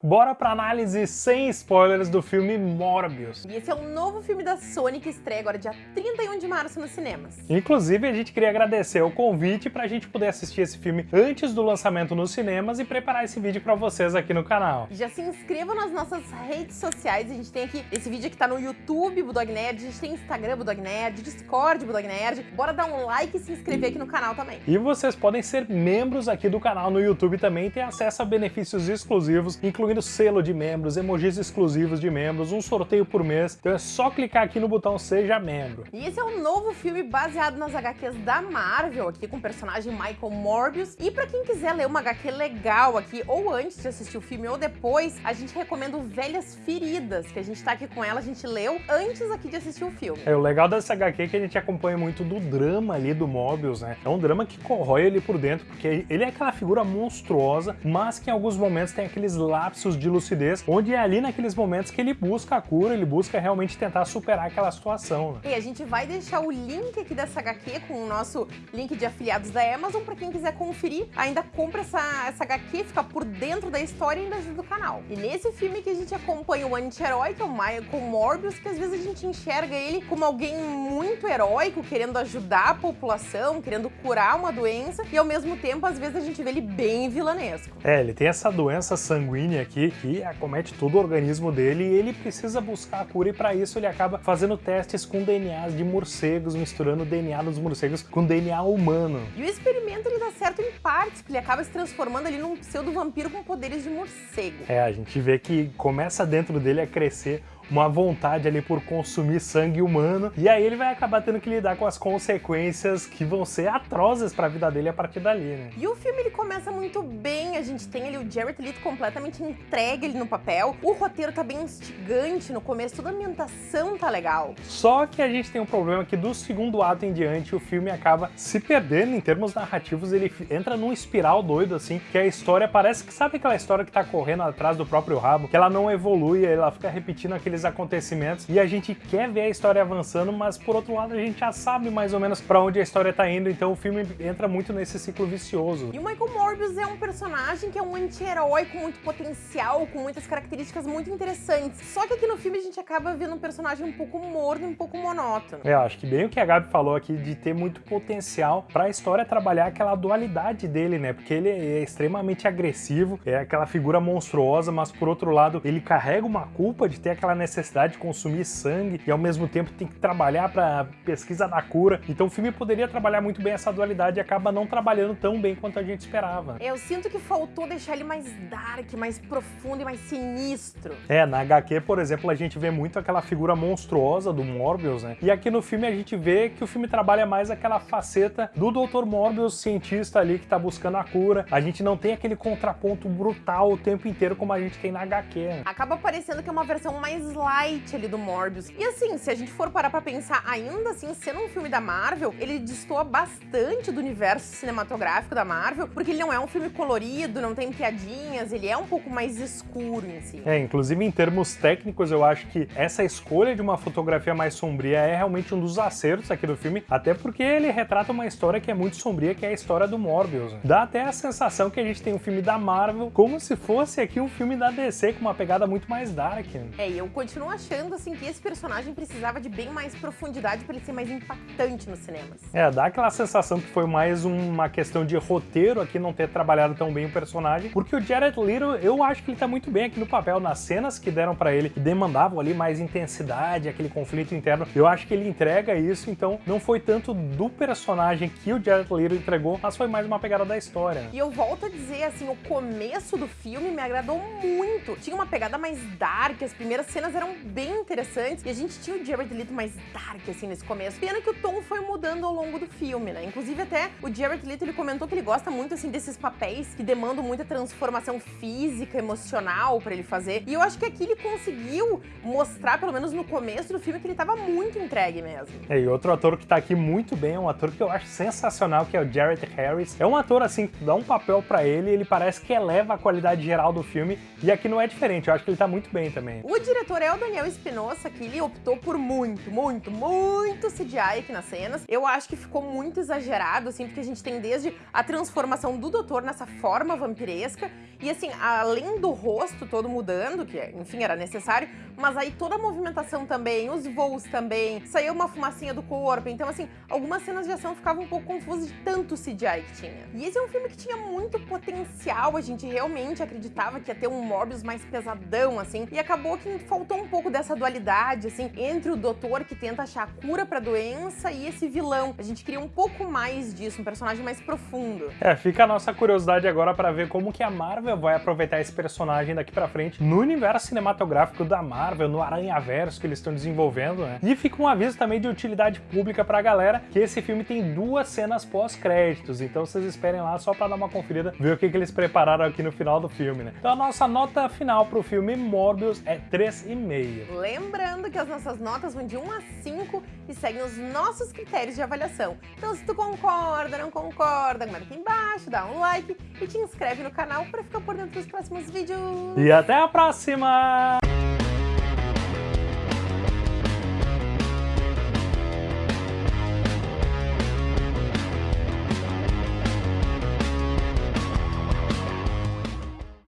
Bora pra análise sem spoilers do filme Morbius. E esse é um novo filme da Sony que estreia agora dia 31 de março nos cinemas. Inclusive, a gente queria agradecer o convite pra gente poder assistir esse filme antes do lançamento nos cinemas e preparar esse vídeo pra vocês aqui no canal. Já se inscrevam nas nossas redes sociais, a gente tem aqui esse vídeo que tá no YouTube, Budog Nerd, a gente tem Instagram, Budog Nerd, Discord, Budog Nerd. Bora dar um like e se inscrever aqui no canal também. E vocês podem ser membros aqui do canal no YouTube também e ter acesso a benefícios exclusivos, incluindo incluindo selo de membros, emojis exclusivos de membros, um sorteio por mês. Então é só clicar aqui no botão Seja Membro. E esse é um novo filme baseado nas HQs da Marvel, aqui com o personagem Michael Morbius. E pra quem quiser ler uma HQ legal aqui, ou antes de assistir o filme, ou depois, a gente recomenda o Velhas Feridas, que a gente tá aqui com ela, a gente leu antes aqui de assistir o filme. É, o legal dessa HQ é que a gente acompanha muito do drama ali do Morbius, né? É um drama que corrói ele por dentro, porque ele é aquela figura monstruosa, mas que em alguns momentos tem aqueles lápis lapsos de lucidez, onde é ali naqueles momentos que ele busca a cura, ele busca realmente tentar superar aquela situação. Né? E a gente vai deixar o link aqui dessa HQ com o nosso link de afiliados da Amazon para quem quiser conferir. Ainda compra essa, essa HQ, fica por dentro da história e ainda ajuda o canal. E nesse filme que a gente acompanha o anti-herói, que é o Michael Morbius, que às vezes a gente enxerga ele como alguém muito heróico, querendo ajudar a população, querendo curar uma doença, e ao mesmo tempo, às vezes a gente vê ele bem vilanesco. É, ele tem essa doença sanguínea aqui que acomete todo o organismo dele e ele precisa buscar a cura e para isso ele acaba fazendo testes com DNAs de morcegos, misturando o DNA dos morcegos com DNA humano. E o experimento ele dá certo em partes, porque ele acaba se transformando ali num pseudo-vampiro com poderes de morcego. É, a gente vê que começa dentro dele a crescer uma vontade ali por consumir sangue humano, e aí ele vai acabar tendo que lidar com as consequências que vão ser atrozes para a vida dele a partir dali, né? E o filme ele começa muito bem, a gente tem ali o Jared Leto completamente entregue ali no papel, o roteiro tá bem instigante no começo, toda a ambientação tá legal. Só que a gente tem um problema que do segundo ato em diante o filme acaba se perdendo em termos narrativos, ele entra num espiral doido assim, que a história parece que sabe aquela história que tá correndo atrás do próprio rabo, que ela não evolui, ela fica repetindo aqueles aqueles acontecimentos e a gente quer ver a história avançando, mas por outro lado a gente já sabe mais ou menos para onde a história tá indo, então o filme entra muito nesse ciclo vicioso. E o Michael Morbius é um personagem que é um anti-herói com muito potencial, com muitas características muito interessantes. Só que aqui no filme a gente acaba vendo um personagem um pouco morno e um pouco monótono. É, acho que bem o que a Gabi falou aqui de ter muito potencial para a história trabalhar aquela dualidade dele, né? Porque ele é extremamente agressivo, é aquela figura monstruosa, mas por outro lado ele carrega uma culpa de ter aquela necessidade necessidade de consumir sangue e ao mesmo tempo tem que trabalhar para pesquisa da cura. Então o filme poderia trabalhar muito bem essa dualidade e acaba não trabalhando tão bem quanto a gente esperava. Eu sinto que faltou deixar ele mais dark, mais profundo e mais sinistro. É, na HQ, por exemplo, a gente vê muito aquela figura monstruosa do Morbius, né? E aqui no filme a gente vê que o filme trabalha mais aquela faceta do Dr. Morbius, cientista ali que tá buscando a cura. A gente não tem aquele contraponto brutal o tempo inteiro como a gente tem na HQ. Né? Acaba parecendo que é uma versão mais light ali do Morbius. E assim, se a gente for parar pra pensar, ainda assim, sendo um filme da Marvel, ele destoa bastante do universo cinematográfico da Marvel, porque ele não é um filme colorido, não tem piadinhas, ele é um pouco mais escuro em si. É, inclusive em termos técnicos, eu acho que essa escolha de uma fotografia mais sombria é realmente um dos acertos aqui do filme, até porque ele retrata uma história que é muito sombria, que é a história do Morbius. Dá até a sensação que a gente tem um filme da Marvel como se fosse aqui um filme da DC, com uma pegada muito mais dark. É, e eu continuo achando assim que esse personagem precisava de bem mais profundidade para ele ser mais impactante nos cinemas. É, dá aquela sensação que foi mais uma questão de roteiro aqui não ter trabalhado tão bem o personagem, porque o Jared Leto, eu acho que ele tá muito bem aqui no papel, nas cenas que deram para ele, que demandavam ali mais intensidade, aquele conflito interno, eu acho que ele entrega isso, então não foi tanto do personagem que o Jared Leto entregou, mas foi mais uma pegada da história. E eu volto a dizer, assim, o começo do filme me agradou muito. Tinha uma pegada mais dark, as primeiras cenas eram bem interessantes. E a gente tinha o Jared Leto mais dark, assim, nesse começo. Pena que o tom foi mudando ao longo do filme, né? Inclusive, até o Jared Leto, ele comentou que ele gosta muito, assim, desses papéis que demandam muita transformação física, emocional pra ele fazer. E eu acho que aqui ele conseguiu mostrar, pelo menos no começo do filme, que ele tava muito entregue mesmo. É, e outro ator que tá aqui muito bem, é um ator que eu acho sensacional, que é o Jared Harris. É um ator, assim, que dá um papel pra ele, ele parece que eleva a qualidade geral do filme, e aqui não é diferente, eu acho que ele tá muito bem também. O diretor o Daniel Espinosa, que ele optou por muito, muito, muito CGI aqui nas cenas. Eu acho que ficou muito exagerado, assim, porque a gente tem desde a transformação do doutor nessa forma vampiresca E assim, além do rosto todo mudando, que enfim era necessário, mas aí toda a movimentação também, os voos também, saiu uma fumacinha do corpo. Então, assim, algumas cenas de ação ficavam um pouco confusas de tanto CGI que tinha. E esse é um filme que tinha muito potencial, a gente realmente acreditava que ia ter um Morbius mais pesadão, assim, e acabou que faltou um pouco dessa dualidade, assim, entre o doutor que tenta achar a cura pra doença e esse vilão. A gente queria um pouco mais disso, um personagem mais profundo. É, fica a nossa curiosidade agora para ver como que a Marvel vai aproveitar esse personagem daqui para frente no universo cinematográfico da Marvel, no Aranhaverso que eles estão desenvolvendo, né? E fica um aviso também de utilidade pública pra galera que esse filme tem duas cenas pós-créditos, então vocês esperem lá só para dar uma conferida, ver o que, que eles prepararam aqui no final do filme, né? Então a nossa nota final pro filme Morbius é 3,5. Lembrando que as nossas notas vão de 1 a 5 e seguem os nossos critérios de avaliação. Então se tu concorda, não concorda, aqui embaixo, dá um like e te inscreve no canal para ficar por dentro dos próximos vídeos. E até a próxima!